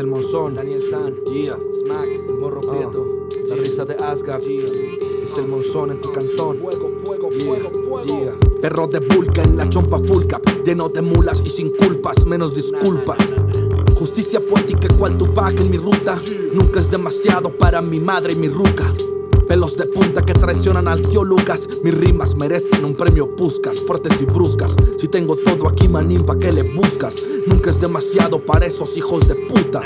el Monzón, Daniel San, yeah, Smack, Morro Prieto, la risa de Asgard, yeah. Es el Monzón en tu cantón, fuego, fuego, fuego, fuego. Perro de Vulca en la chompa full cap, lleno de mulas y sin culpas, menos disculpas. Justicia poética cual Tupac en mi ruta, nunca es demasiado para mi madre y mi ruca. Pelos de punta que traicionan al tío Lucas. Mis rimas merecen un premio Puscas, fuertes y bruscas. Si tengo todo aquí, manín, ¿pa' qué le buscas? Nunca es demasiado para esos hijos de puta.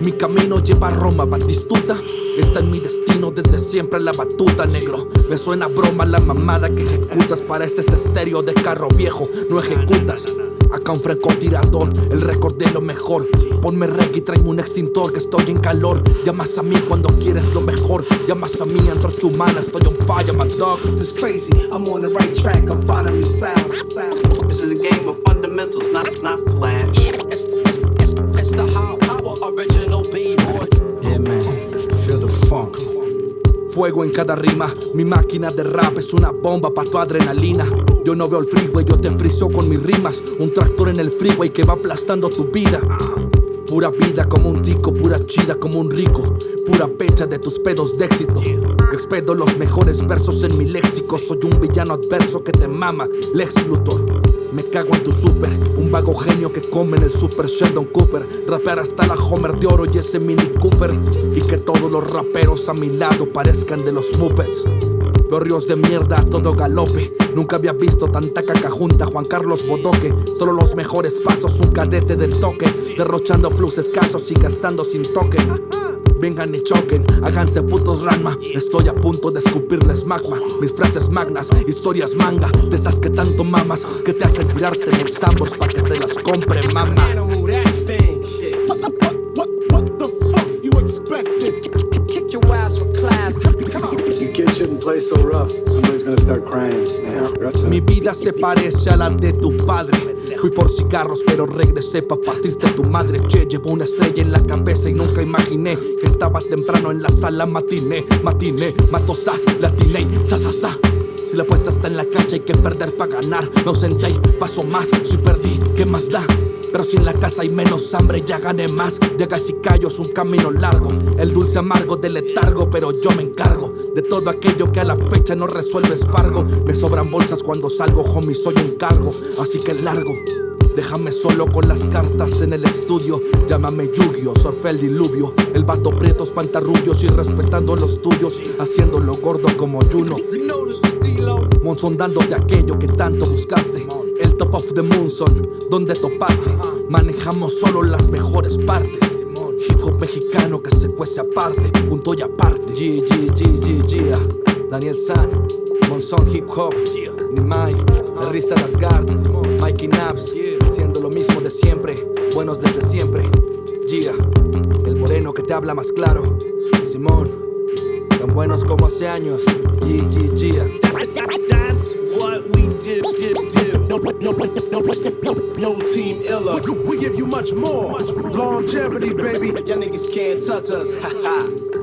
Mi camino lleva a Roma, Batistuta. Está en mi destino desde siempre la batuta, negro. Me suena broma la mamada que ejecutas. Pareces estéreo de carro viejo, no ejecutas. Acá un francotirador, el récord de lo mejor. Ponme reggae y tráeme un extintor que estoy en calor. Llamas a mí cuando quieres lo mejor. Llamas a mí, antorcha humana, estoy on fire, my dog. This is crazy, I'm on the right track, I'm finally found. This is a game of fundamentals, not, not flash. It's, it's, it's, it's the how power original B-boy. Yeah, man, feel the funk. Fuego en cada rima, mi máquina de rap es una bomba pa' tu adrenalina. Yo no veo el freeway, yo te friso con mis rimas. Un tractor en el freeway que va aplastando tu vida. Pura vida como un tico, pura chida como un rico. Pura pecha de tus pedos de éxito. Expedo los mejores versos en mi léxico. Soy un villano adverso que te mama, Lex Luthor. Me cago en tu super, un vago genio que come en el super Sheldon Cooper. Rapear hasta la Homer de oro y ese Mini Cooper. Y que todos los raperos a mi lado parezcan de los Muppets. Veo ríos de mierda todo galope. Nunca había visto tanta caca junta. Juan Carlos Bodoque, solo los mejores pasos, un cadete del toque. Derrochando flux escasos y gastando sin toque. Vengan y choquen, háganse putos ranma. Estoy a punto de escupirles magma. Mis frases magnas, historias manga. De esas que tanto mamas, que te hacen tirarte en el Sambors pa' que te las compre, mama. Mi vida se parece a la de tu padre. Fui por cigarros, pero regresé pa' partirte tu madre. Che, llevo una estrella en la cabeza y nunca imaginé que estabas temprano en la sala matiné. Matiné, mato sas, latiné, sa, sa, sa. Si la apuesta está en la cancha hay que perder para ganar. Me ausenté paso más. Si perdí, ¿qué más da? Pero si en la casa hay menos hambre, ya gané más. Llegas y callo, es un camino largo. El dulce amargo del letargo, pero yo me encargo de todo aquello que a la fecha no resuelves fargo. Me sobran bolsas cuando salgo, homie, soy un cargo. Así que largo. Déjame solo con las cartas en el estudio. Llámame Yu-Gi-Oh, surfe el diluvio. El vato prieto espanta rubios y respetando los tuyos. Haciéndolo gordo como Juno. Monzón dándote aquello que tanto buscaste. Top of the Monzón, donde toparte. Manejamos solo las mejores partes. Hip hop mexicano que se cuece aparte, punto y aparte. G, G, G, G, G. Daniel San, Monzón Hip Hop. Nimai, risa Asgard. Mikey Naps, haciendo lo mismo de siempre. Buenos desde siempre. Gia, el moreno que te habla más claro. Simón, tan buenos como hace años. G, we give you much more. Longevity, baby. Y'all niggas can't touch us. Ha ha.